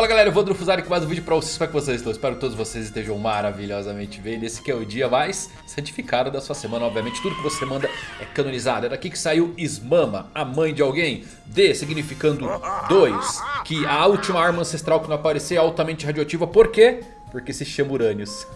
Fala galera, eu vou Drufuzari com mais um vídeo pra vocês, como é que vocês estão? Espero que todos vocês estejam maravilhosamente bem. Nesse que é o dia mais santificado da sua semana Obviamente. Tudo que você manda é canonizado. É daqui que saiu Ismama, a mãe de alguém. D significando 2 Que a última arma ancestral que não aparecer é altamente radioativa. Por quê? Porque se chama Urânios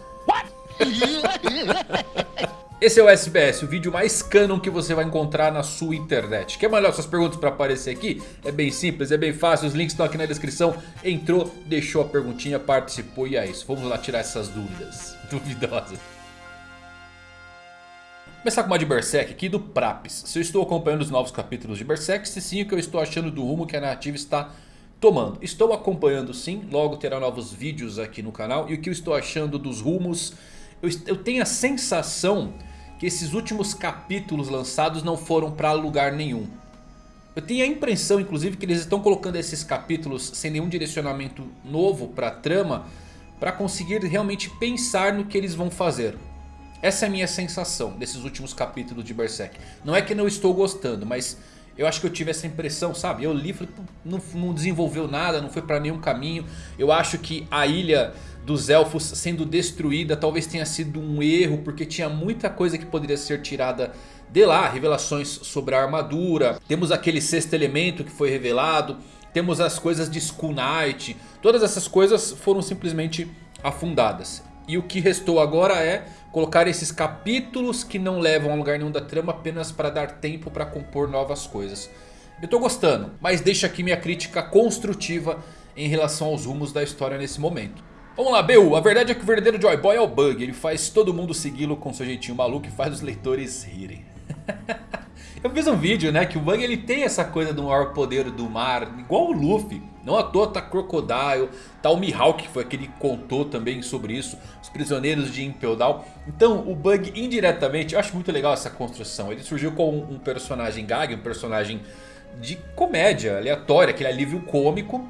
Esse é o SBS, o vídeo mais canon que você vai encontrar na sua internet. Quer mandar suas perguntas para aparecer aqui? É bem simples, é bem fácil, os links estão aqui na descrição. Entrou, deixou a perguntinha, participou e é isso. Vamos lá tirar essas dúvidas duvidosas. Começar com uma de Berserk aqui do Prapis. Se eu estou acompanhando os novos capítulos de Berserk, se sim o que eu estou achando do rumo que a narrativa está tomando. Estou acompanhando sim, logo terá novos vídeos aqui no canal. E o que eu estou achando dos rumos, eu, eu tenho a sensação que esses últimos capítulos lançados não foram para lugar nenhum. Eu tenho a impressão inclusive que eles estão colocando esses capítulos sem nenhum direcionamento novo para a trama. Para conseguir realmente pensar no que eles vão fazer. Essa é a minha sensação desses últimos capítulos de Berserk. Não é que não estou gostando, mas eu acho que eu tive essa impressão, sabe? Eu li e falei, não, não desenvolveu nada, não foi para nenhum caminho. Eu acho que a ilha dos elfos sendo destruída talvez tenha sido um erro. Porque tinha muita coisa que poderia ser tirada de lá. Revelações sobre a armadura. Temos aquele sexto elemento que foi revelado. Temos as coisas de Skull Knight. Todas essas coisas foram simplesmente afundadas. E o que restou agora é colocar esses capítulos que não levam a lugar nenhum da trama apenas para dar tempo para compor novas coisas. Eu tô gostando, mas deixa aqui minha crítica construtiva em relação aos rumos da história nesse momento. Vamos lá, BU. A verdade é que o verdadeiro Joy Boy é o Bug. Ele faz todo mundo segui-lo com seu jeitinho maluco e faz os leitores rirem. Eu fiz um vídeo, né, que o Bug ele tem essa coisa do maior poder do mar, igual o Luffy. Não à toa tá Crocodile, tá o Mihawk que foi aquele que contou também sobre isso. Os prisioneiros de Impel Down. Então o Bug indiretamente, eu acho muito legal essa construção. Ele surgiu como um personagem gag, um personagem de comédia aleatória, aquele alívio cômico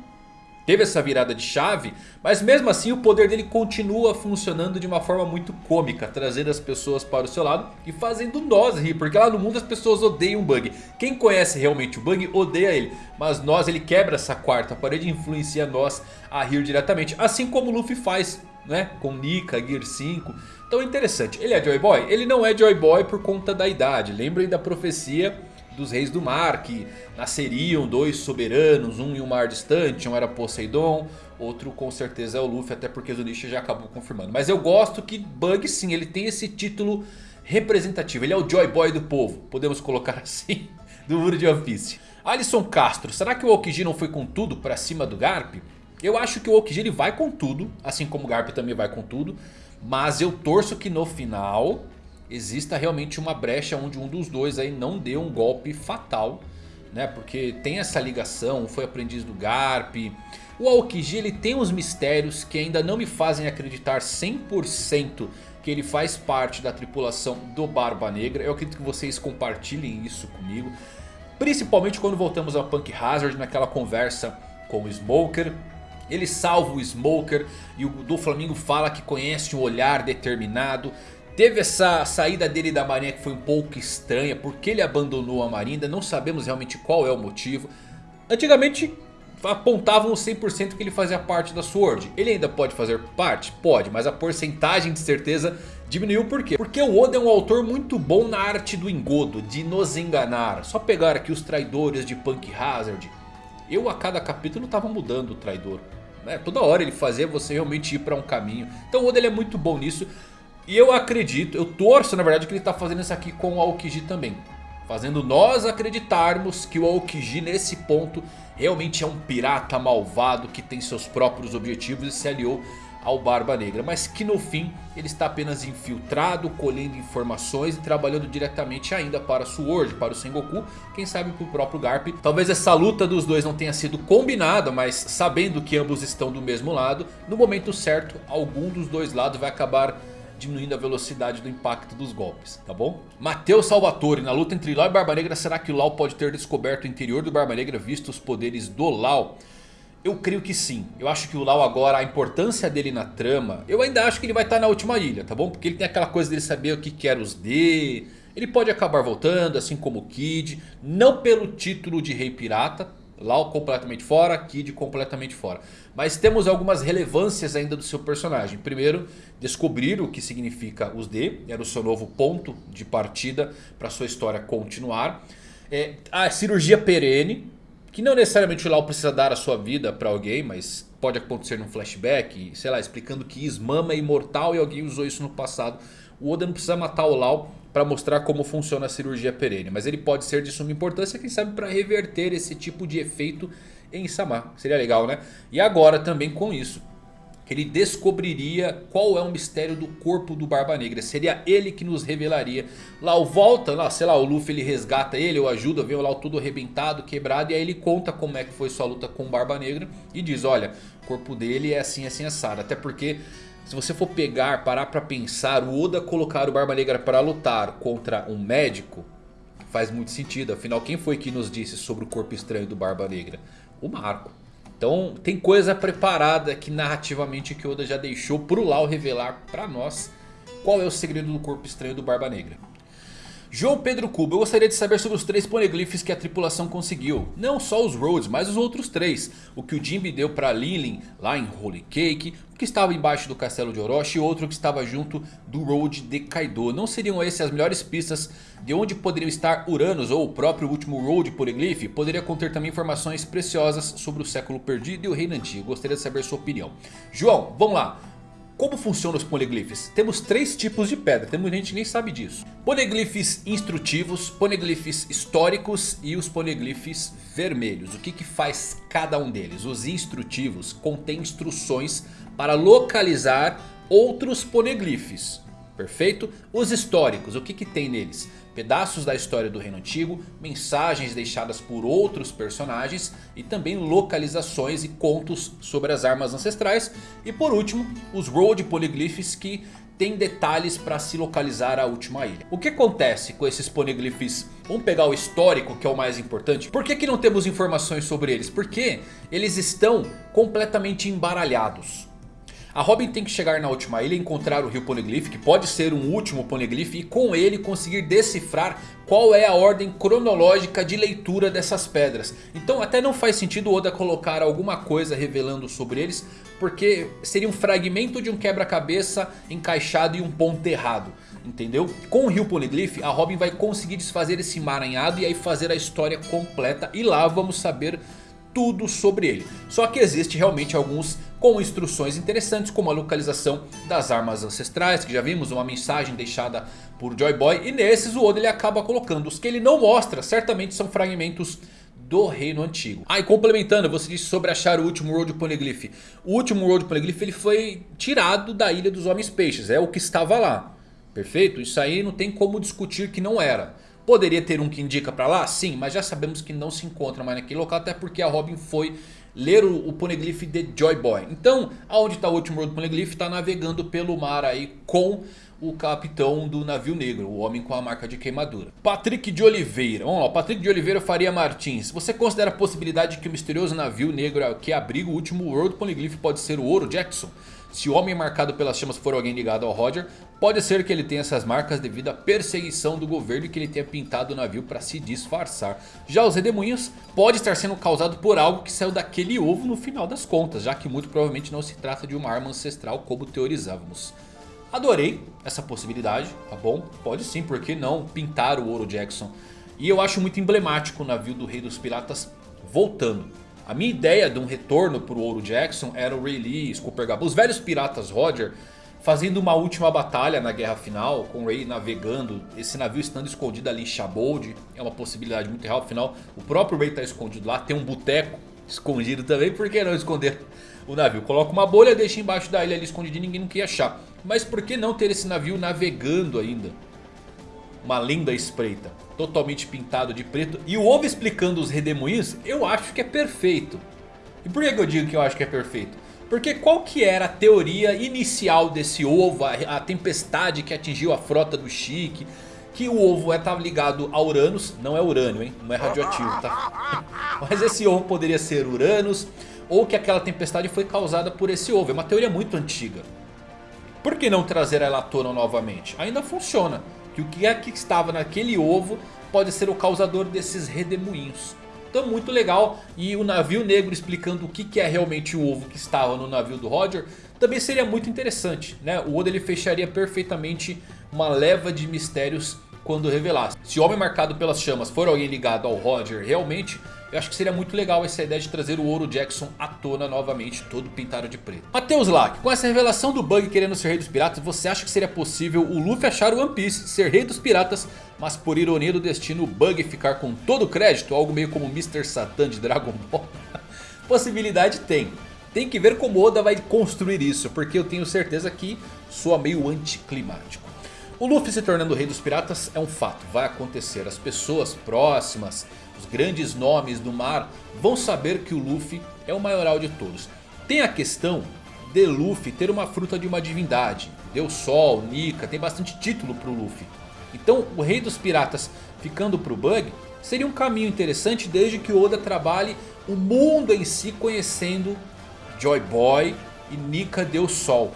teve essa virada de chave, mas mesmo assim o poder dele continua funcionando de uma forma muito cômica, trazendo as pessoas para o seu lado e fazendo nós rir, porque lá no mundo as pessoas odeiam o Bug. Quem conhece realmente o Bug odeia ele, mas nós ele quebra essa quarta parede e influencia nós a rir diretamente, assim como o Luffy faz, né, com Nika, Gear 5. Então é interessante, ele é Joy Boy? Ele não é Joy Boy por conta da idade, lembrem da profecia dos reis do mar, que nasceriam dois soberanos, um em um mar distante, um era Poseidon, outro com certeza é o Luffy, até porque Zunisha já acabou confirmando. Mas eu gosto que Bug sim, ele tem esse título representativo, ele é o Joy Boy do povo, podemos colocar assim, do mundo de One Piece. Alisson Castro, será que o Okiji não foi com tudo pra cima do Garp? Eu acho que o Okiji ele vai com tudo, assim como o Garp também vai com tudo. Mas eu torço que no final exista realmente uma brecha onde um dos dois aí não dê um golpe fatal. Né? Porque tem essa ligação, foi aprendiz do Garp. O Aokiji ele tem uns mistérios que ainda não me fazem acreditar 100% que ele faz parte da tripulação do Barba Negra. Eu acredito que vocês compartilhem isso comigo. Principalmente quando voltamos a Punk Hazard naquela conversa com o Smoker. Ele salva o Smoker e o do Flamengo fala que conhece um olhar determinado. Teve essa saída dele da marinha que foi um pouco estranha. Porque ele abandonou a marinha. Não sabemos realmente qual é o motivo. Antigamente apontavam 100% que ele fazia parte da SWORD. Ele ainda pode fazer parte? Pode. Mas a porcentagem de certeza diminuiu por quê? Porque o Oda é um autor muito bom na arte do engodo. De nos enganar. Só pegar aqui os traidores de Punk Hazard. Eu a cada capítulo tava mudando o traidor. É, toda hora ele fazia você realmente ir para um caminho. Então o Oda é muito bom nisso. E eu acredito, eu torço na verdade que ele está fazendo isso aqui com o Aokiji também. Fazendo nós acreditarmos que o Aokiji nesse ponto realmente é um pirata malvado que tem seus próprios objetivos e se aliou ao Barba Negra. Mas que no fim ele está apenas infiltrado, colhendo informações e trabalhando diretamente ainda para Sword, para o Sengoku. Quem sabe para o próprio Garp. Talvez essa luta dos dois não tenha sido combinada, mas sabendo que ambos estão do mesmo lado. No momento certo, algum dos dois lados vai acabar diminuindo a velocidade do impacto dos golpes, tá bom? Matheus Salvatore, na luta entre Lau e Barba Negra, será que o Lau pode ter descoberto o interior do Barba Negra visto os poderes do Lau? Eu creio que sim. Eu acho que o Lau agora, a importância dele na trama, eu ainda acho que ele vai estar na última ilha, tá bom? Porque ele tem aquela coisa dele saber o que quer os D... Ele pode acabar voltando, assim como o Kid. Não pelo título de Rei Pirata, Lau completamente fora, Kid completamente fora. Mas temos algumas relevâncias ainda do seu personagem. Primeiro, descobrir o que significa os D. Era o seu novo ponto de partida para sua história continuar. É, a cirurgia perene. Que não necessariamente o Lau precisa dar a sua vida para alguém. Mas pode acontecer num flashback. Sei lá, explicando que Ismama é imortal e alguém usou isso no passado. O Oda não precisa matar o Lau para mostrar como funciona a cirurgia perene. Mas ele pode ser de suma importância, quem sabe para reverter esse tipo de efeito em Samar. Seria legal, né? E agora também com isso. Ele descobriria qual é o mistério do corpo do Barba Negra. Seria ele que nos revelaria. Lá o volta, lá, sei lá, o Luffy ele resgata ele ou ajuda, vê o tudo arrebentado, quebrado. E aí ele conta como é que foi sua luta com o Barba Negra. E diz, olha, o corpo dele é assim, assim, assado. Até porque se você for pegar, parar pra pensar, o Oda colocar o Barba Negra para lutar contra um médico faz muito sentido. Afinal, quem foi que nos disse sobre o corpo estranho do Barba Negra? O Marco. Então tem coisa preparada aqui narrativamente que Oda já deixou pro Lau revelar pra nós qual é o segredo do corpo estranho do Barba Negra. João Pedro Cuba, eu gostaria de saber sobre os três poneglyphs que a tripulação conseguiu. Não só os Rhodes, mas os outros três. O que o Jinbe deu para Lilin lá em Holy Cake. O que estava embaixo do castelo de Orochi e outro que estava junto do Road de Kaido. Não seriam essas as melhores pistas de onde poderiam estar Uranus ou o próprio último Road Poneglyph? Poderia conter também informações preciosas sobre o século perdido e o reino antigo. Gostaria de saber sua opinião. João, vamos lá. Como funcionam os poneglyphs? Temos três tipos de pedra, tem muita gente que nem sabe disso. Poneglyphs instrutivos, poneglyphs históricos e os poneglyphs vermelhos. O que, que faz cada um deles? Os instrutivos contêm instruções para localizar outros poneglyphs. Perfeito? Os históricos, o que, que tem neles? pedaços da história do Reino Antigo, mensagens deixadas por outros personagens e também localizações e contos sobre as armas ancestrais. E por último, os Road Polyglyphs que tem detalhes para se localizar a última ilha. O que acontece com esses poneglyphs? Vamos pegar o histórico que é o mais importante. Por que, que não temos informações sobre eles? Porque eles estão completamente embaralhados. A Robin tem que chegar na última ilha e encontrar o Rio Poneglyph, que pode ser um último Poneglyph, e com ele conseguir decifrar qual é a ordem cronológica de leitura dessas pedras. Então até não faz sentido Oda colocar alguma coisa revelando sobre eles, porque seria um fragmento de um quebra-cabeça encaixado em um ponto errado. Entendeu? Com o Rio Poneglyph a Robin vai conseguir desfazer esse emaranhado e aí fazer a história completa. E lá vamos saber tudo sobre ele. Só que existe realmente alguns com instruções interessantes como a localização das armas ancestrais. Que já vimos uma mensagem deixada por Joy Boy. E nesses o Oda ele acaba colocando. Os que ele não mostra certamente são fragmentos do reino antigo. Ah, e complementando, você disse sobre achar o último Road Poneglyph. O último Road Poneglyph ele foi tirado da Ilha dos Homens Peixes. É o que estava lá. Perfeito? Isso aí não tem como discutir que não era. Poderia ter um que indica pra lá? Sim, mas já sabemos que não se encontra mais naquele local. Até porque a Robin foi ler o, o Poneglyph de Joy Boy. Então, aonde está o último Road Poneglyph? Está navegando pelo mar aí com o capitão do navio negro, o homem com a marca de queimadura. Patrick de Oliveira, vamos lá, Patrick de Oliveira Faria Martins. Você considera a possibilidade de que o misterioso navio negro que abriga o último World Poneglyph pode ser o Ouro Jackson? Se o homem marcado pelas chamas for alguém ligado ao Roger, pode ser que ele tenha essas marcas devido à perseguição do governo e que ele tenha pintado o navio para se disfarçar. Já os redemoinhos pode estar sendo causado por algo que saiu daquele ovo no final das contas, já que muito provavelmente não se trata de uma arma ancestral como teorizávamos. Adorei essa possibilidade, tá bom? Pode sim, por que não pintar o Ouro Jackson? E eu acho muito emblemático o navio do Rei dos Piratas voltando. A minha ideia de um retorno para o Ouro Jackson era o Ray Lee, Scooper Gabo, os velhos piratas Roger fazendo uma última batalha na guerra final, com o Ray navegando, esse navio estando escondido ali em Shabold, é uma possibilidade muito real, afinal o próprio Ray está escondido lá, tem um boteco escondido também, por que não esconder o navio? Coloca uma bolha, deixa embaixo da ilha ali e ninguém não quer achar. Mas por que não ter esse navio navegando ainda? Uma linda espreita totalmente pintado de preto. E o ovo explicando os redemoinhos, eu acho que é perfeito. E por que eu digo que eu acho que é perfeito? Porque qual que era a teoria inicial desse ovo, a tempestade que atingiu a frota do Chique... Que o ovo é, ligado a Uranus, não é urânio, hein? Não é radioativo, tá? Mas esse ovo poderia ser Uranus, ou que aquela tempestade foi causada por esse ovo. É uma teoria muito antiga. Por que não trazer ela à tona novamente? Ainda funciona que o que é que estava naquele ovo pode ser o causador desses redemoinhos. Então muito legal. E o navio negro explicando o que, é realmente o ovo que estava no navio do Roger. Também seria muito interessante. Né? O Oda ele fecharia perfeitamente uma leva de mistérios quando revelasse. Se o homem marcado pelas chamas for alguém ligado ao Roger realmente, eu acho que seria muito legal essa ideia de trazer o Ouro Jackson à tona novamente, todo pintado de preto. Matheus Lack, com essa revelação do Bug querendo ser rei dos piratas, você acha que seria possível o Luffy achar o One Piece, ser rei dos piratas, mas por ironia do destino o Bug ficar com todo o crédito, algo meio como Mr. Satan de Dragon Ball? Possibilidade tem. Tem que ver como Oda vai construir isso, porque eu tenho certeza que soa meio anticlimático. O Luffy se tornando rei dos piratas é um fato, vai acontecer. As pessoas próximas, os grandes nomes do mar vão saber que o Luffy é o maioral de todos. Tem a questão de Luffy ter uma fruta de uma divindade. Deus Sol, Nika, tem bastante título para o Luffy. Então o rei dos piratas ficando para o Bug seria um caminho interessante desde que Oda trabalhe o mundo em si conhecendo Joy Boy e Nika Deus Sol.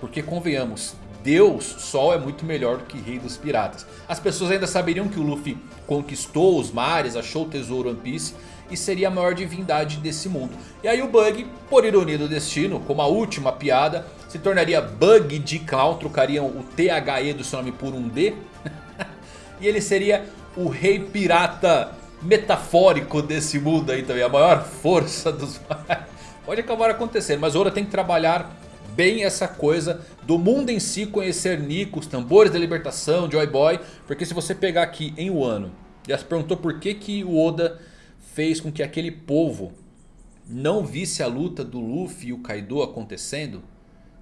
Porque convenhamos, Deus Sol é muito melhor do que Rei dos Piratas. As pessoas ainda saberiam que o Luffy conquistou os mares, achou o tesouro One Piece e seria a maior divindade desse mundo. E aí o Bug, por ironia do destino, como a última piada, se tornaria Bug de Clown, trocariam o THE do seu nome por um D. e ele seria o rei pirata metafórico desse mundo aí também, a maior força dos mares. Pode acabar acontecendo, mas Oda tem que trabalhar bem essa coisa do mundo em si conhecer Nico, os tambores da libertação, Joy Boy. Porque se você pegar aqui em Wano, já se perguntou por que, que o Oda fez com que aquele povo não visse a luta do Luffy e o Kaido acontecendo.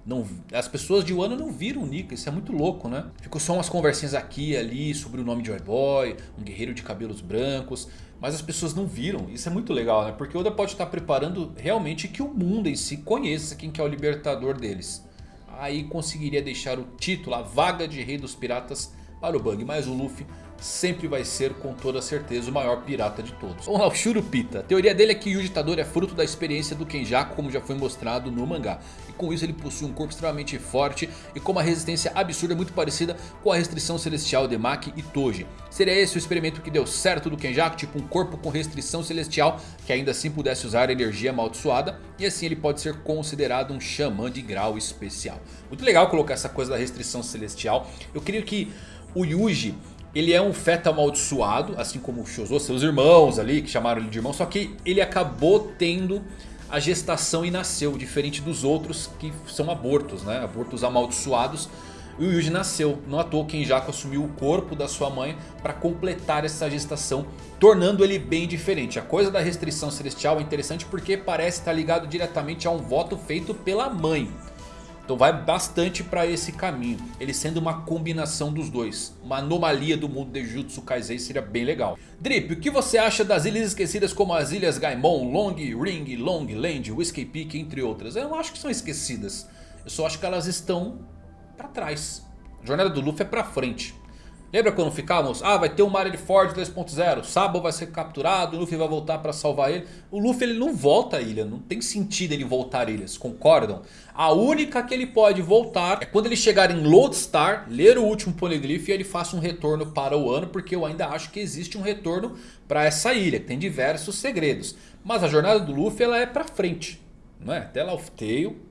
Não, as pessoas de Wano não viram o Nico, isso é muito louco, né? Ficou só umas conversinhas aqui e ali sobre o nome de Joy Boy, um guerreiro de cabelos brancos. Mas as pessoas não viram, isso é muito legal, né? Porque Oda pode estar preparando realmente que o mundo em si conheça quem que é o libertador deles. Aí conseguiria deixar o título, a vaga de rei dos piratas para o Bug. Mas o Luffy sempre vai ser com toda certeza o maior pirata de todos. Vamos lá, o Shurupita. A teoria dele é que Yuji Tadori é fruto da experiência do Kenjaku como já foi mostrado no mangá. E com isso ele possui um corpo extremamente forte e com uma resistência absurda muito parecida com a restrição celestial de Maki e Toji. Seria esse o experimento que deu certo do Kenjaku, tipo um corpo com restrição celestial que ainda assim pudesse usar energia amaldiçoada. E assim ele pode ser considerado um xamã de grau especial. Muito legal colocar essa coisa da restrição celestial. Eu creio que o Yuji ele é um feto amaldiçoado, assim como o Shozo, seus irmãos ali, que chamaram ele de irmão. Só que ele acabou tendo a gestação e nasceu, diferente dos outros que são abortos, né? Abortos amaldiçoados. E o Yuji nasceu, não à toa Kenjaku assumiu o corpo da sua mãe para completar essa gestação, tornando ele bem diferente. A coisa da restrição celestial é interessante porque parece estar ligado diretamente a um voto feito pela mãe. Então vai bastante para esse caminho. Ele sendo uma combinação dos dois. Uma anomalia do mundo de Jutsu Kaisei seria bem legal. Drip, o que você acha das ilhas esquecidas como as ilhas Gaimon, Long Ring, Long Land, Whiskey Peak, entre outras? Eu não acho que são esquecidas. Eu só acho que elas estão para trás. A jornada do Luffy é para frente. Lembra quando ficávamos? Ah, vai ter um Marineford 2.0. Sabo vai ser capturado, o Luffy vai voltar para salvar ele. O Luffy ele não volta à ilha, não tem sentido ele voltar a ilhas, concordam? A única que ele pode voltar é quando ele chegar em Lodestar, ler o último Poneglyph e ele faça um retorno para o ano. Porque eu ainda acho que existe um retorno para essa ilha, que tem diversos segredos. Mas a jornada do Luffy ela é para frente, não é? Até Laugh Tale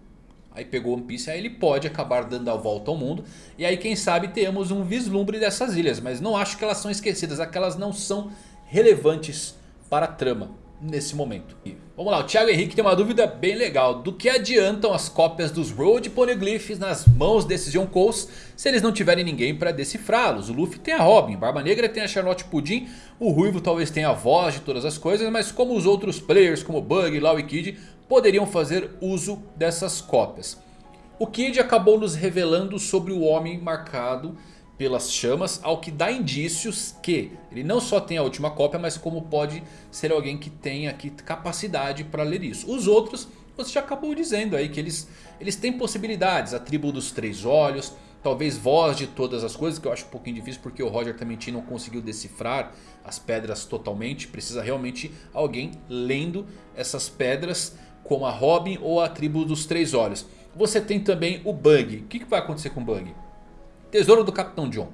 Aí pegou One Piece, aí ele pode acabar dando a volta ao mundo. E aí quem sabe temos um vislumbre dessas ilhas. Mas não acho que elas são esquecidas, aquelas não são relevantes para a trama nesse momento. E vamos lá, o Thiago Henrique tem uma dúvida bem legal. Do que adiantam as cópias dos Road Poneglyphs nas mãos desses Yonkous se eles não tiverem ninguém para decifrá-los? O Luffy tem a Robin, Barba Negra tem a Charlotte Pudim, o Ruivo talvez tenha a voz de todas as coisas, mas como os outros players como Bug, Law e Kid poderiam fazer uso dessas cópias. O Kid acabou nos revelando sobre o homem marcado pelas chamas, ao que dá indícios que ele não só tem a última cópia, mas como pode ser alguém que tenha aqui capacidade para ler isso. Os outros, você já acabou dizendo aí que eles, eles têm possibilidades, a tribo dos três olhos, talvez voz de todas as coisas, que eu acho um pouquinho difícil porque o Roger também não conseguiu decifrar as pedras totalmente, precisa realmente alguém lendo essas pedras como a Robin ou a tribo dos Três Olhos. Você tem também o Bug. O que, vai acontecer com o Bug? Tesouro do Capitão John.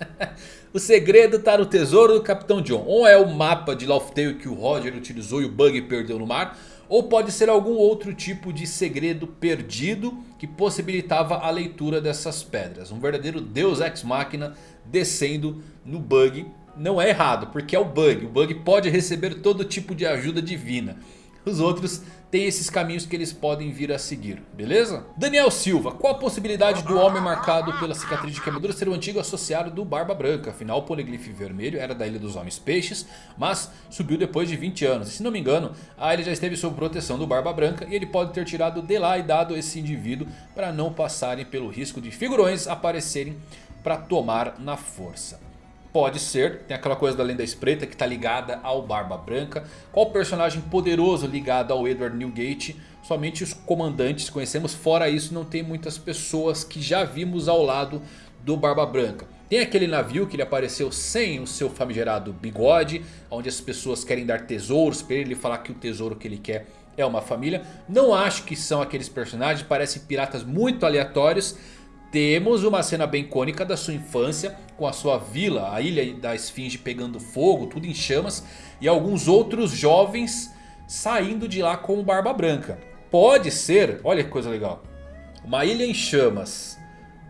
o segredo está no tesouro do Capitão John. Ou é o mapa de Laugh Tale que o Roger utilizou e o Bug perdeu no mar. Ou pode ser algum outro tipo de segredo perdido que possibilitava a leitura dessas pedras. Um verdadeiro Deus Ex Machina descendo no Bug. Não é errado, porque é o Bug. O Bug pode receber todo tipo de ajuda divina. Os outros têm esses caminhos que eles podem vir a seguir, beleza? Daniel Silva, qual a possibilidade do homem marcado pela cicatriz de queimadura ser o antigo associado do Barba Branca? Afinal o poliglife vermelho era da Ilha dos Homens Peixes, mas subiu depois de 20 anos. E se não me engano, a ilha já esteve sob proteção do Barba Branca e ele pode ter tirado de lá e dado esse indivíduo para não passarem pelo risco de figurões aparecerem para tomar na força. Pode ser, tem aquela coisa da lenda espreita que está ligada ao Barba Branca. Qual personagem poderoso ligado ao Edward Newgate? Somente os comandantes conhecemos, fora isso não tem muitas pessoas que já vimos ao lado do Barba Branca. Tem aquele navio que ele apareceu sem o seu famigerado bigode, onde as pessoas querem dar tesouros para ele falar que o tesouro que ele quer é uma família. Não acho que são aqueles personagens, parecem piratas muito aleatórios. Temos uma cena bem icônica da sua infância com a sua vila, a ilha da esfinge pegando fogo, tudo em chamas. E alguns outros jovens saindo de lá com o Barba Branca. Pode ser, olha que coisa legal, uma ilha em chamas.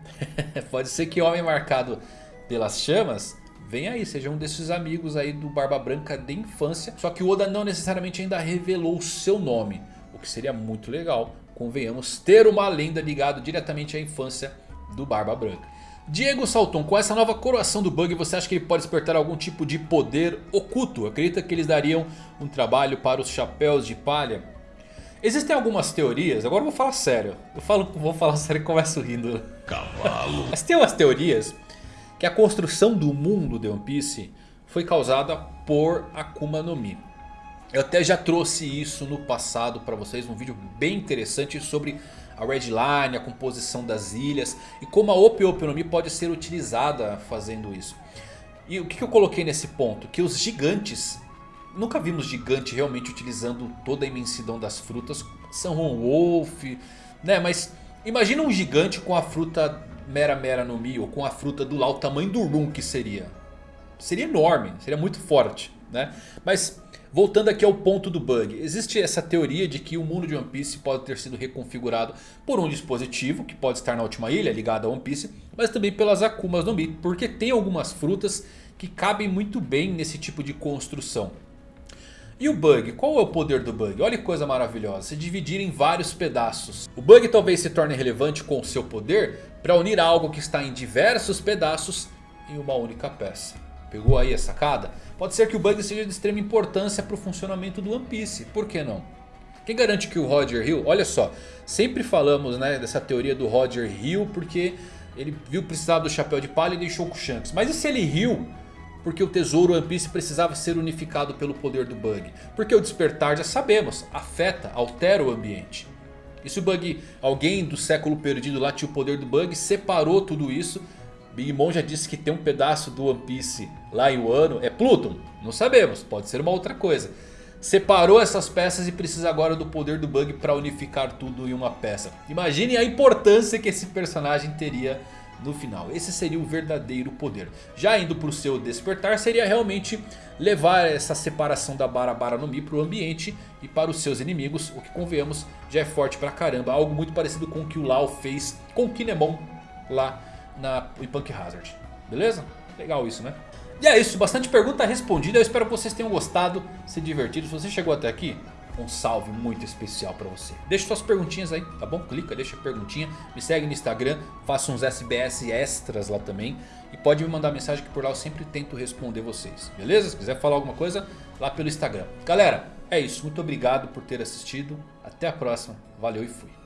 Pode ser que o homem marcado pelas chamas Vem aí, seja um desses amigos aí do Barba Branca de infância. Só que o Oda não necessariamente ainda revelou o seu nome. O que seria muito legal, convenhamos, ter uma lenda ligada diretamente à infância do Barba Branca. Diego Salton, com essa nova coroação do Bug, você acha que ele pode despertar algum tipo de poder oculto? Acredita que eles dariam um trabalho para os chapéus de palha? Existem algumas teorias, agora eu vou falar sério. Eu falo, vou falar sério e começo rindo. Cavalo. Mas tem umas teorias que a construção do mundo de One Piece foi causada por Akuma no Mi. Eu até já trouxe isso no passado para vocês, um vídeo bem interessante sobre a Red Line, a composição das ilhas e como a Ope Ope no Mi pode ser utilizada fazendo isso. E o que eu coloquei nesse ponto? Que os gigantes, nunca vimos gigante realmente utilizando toda a imensidão das frutas. São Wolf, né? Mas imagina um gigante com a fruta Mera Mera no Mi ou com a fruta do lá, o tamanho do Rum que seria. Seria enorme, seria muito forte, né? Mas Voltando aqui ao ponto do bug, existe essa teoria de que o mundo de One Piece pode ter sido reconfigurado por um dispositivo que pode estar na última ilha ligado a One Piece, mas também pelas Akumas no Mi, porque tem algumas frutas que cabem muito bem nesse tipo de construção. E o bug? Qual é o poder do bug? Olha que coisa maravilhosa, se dividir em vários pedaços. O bug talvez se torne relevante com o seu poder para unir algo que está em diversos pedaços em uma única peça. Pegou aí a sacada? Pode ser que o bug seja de extrema importância para o funcionamento do One Piece. Por que não? Quem garante que o Roger Hill... Olha só, sempre falamos né, dessa teoria do Roger Hill porque ele viu precisar do chapéu de palha e deixou com o Shanks. Mas e se ele riu porque o tesouro One Piece precisava ser unificado pelo poder do bug? Porque o despertar, já sabemos, afeta, altera o ambiente. E se o bug, alguém do século perdido lá tinha o poder do bug, separou tudo isso Big Mom já disse que tem um pedaço do One Piece lá em Wano. É Pluton? Não sabemos, pode ser uma outra coisa. Separou essas peças e precisa agora do poder do Bug para unificar tudo em uma peça. Imagine a importância que esse personagem teria no final. Esse seria o verdadeiro poder. Já indo para o seu despertar seria realmente levar essa separação da Barabara no Mi para o ambiente e para os seus inimigos. O que convenhamos já é forte pra caramba. Algo muito parecido com o que o Lau fez com o Kinemon lá na, em Punk Hazard. Beleza? Legal isso, né? E é isso, bastante pergunta respondida. Eu espero que vocês tenham gostado, se divertido. Se você chegou até aqui, um salve muito especial pra você. Deixa suas perguntinhas aí, tá bom? Clica, deixa a perguntinha. Me segue no Instagram, faça uns SBS extras lá também. E pode me mandar mensagem que por lá eu sempre tento responder vocês. Beleza? Se quiser falar alguma coisa, lá pelo Instagram. Galera, é isso. Muito obrigado por ter assistido. Até a próxima. Valeu e fui.